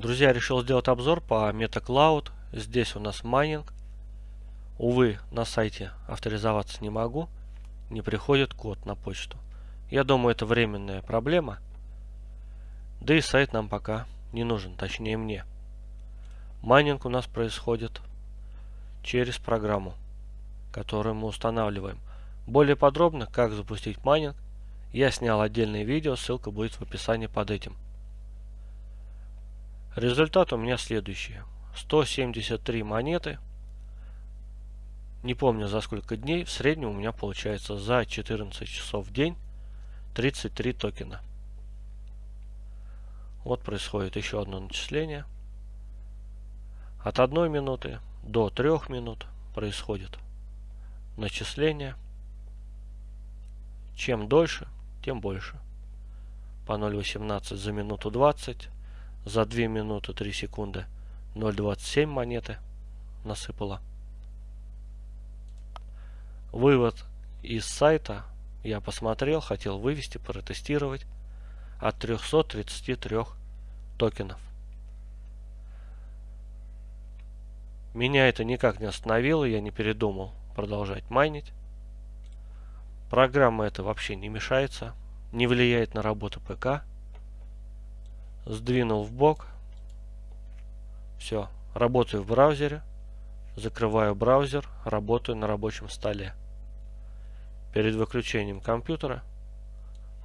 Друзья, решил сделать обзор по MetaCloud. Здесь у нас майнинг. Увы, на сайте авторизоваться не могу. Не приходит код на почту. Я думаю, это временная проблема. Да и сайт нам пока не нужен, точнее мне. Майнинг у нас происходит через программу, которую мы устанавливаем. Более подробно, как запустить майнинг, я снял отдельное видео, ссылка будет в описании под этим. Результат у меня следующий. 173 монеты. Не помню за сколько дней. В среднем у меня получается за 14 часов в день 33 токена. Вот происходит еще одно начисление. От 1 минуты до 3 минут происходит начисление. Чем дольше, тем больше. По 0.18 за минуту 20 за 2 минуты 3 секунды 0.27 монеты насыпала. Вывод из сайта я посмотрел, хотел вывести, протестировать от 333 токенов. Меня это никак не остановило, я не передумал продолжать майнить. Программа эта вообще не мешается, не влияет на работу ПК сдвинул в бок. Все, работаю в браузере. Закрываю браузер, работаю на рабочем столе. Перед выключением компьютера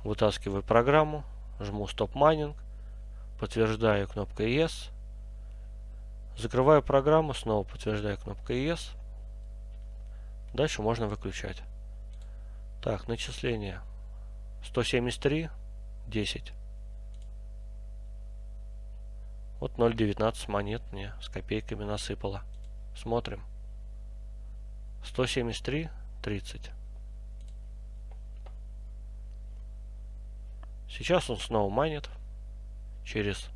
вытаскиваю программу, жму Stop Mining, подтверждаю кнопкой Yes. Закрываю программу, снова подтверждаю кнопкой Yes. Дальше можно выключать. Так, начисление 173, 10. Вот 0,19 монет мне с копейками насыпало. Смотрим. 173, 30. Сейчас он снова манит. Через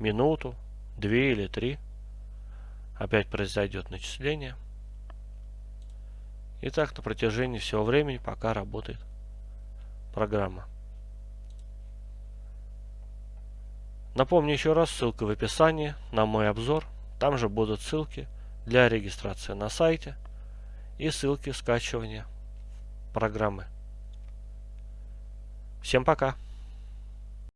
минуту, две или три. Опять произойдет начисление. И так на протяжении всего времени, пока работает программа. Напомню еще раз, ссылка в описании на мой обзор. Там же будут ссылки для регистрации на сайте и ссылки скачивания программы. Всем пока!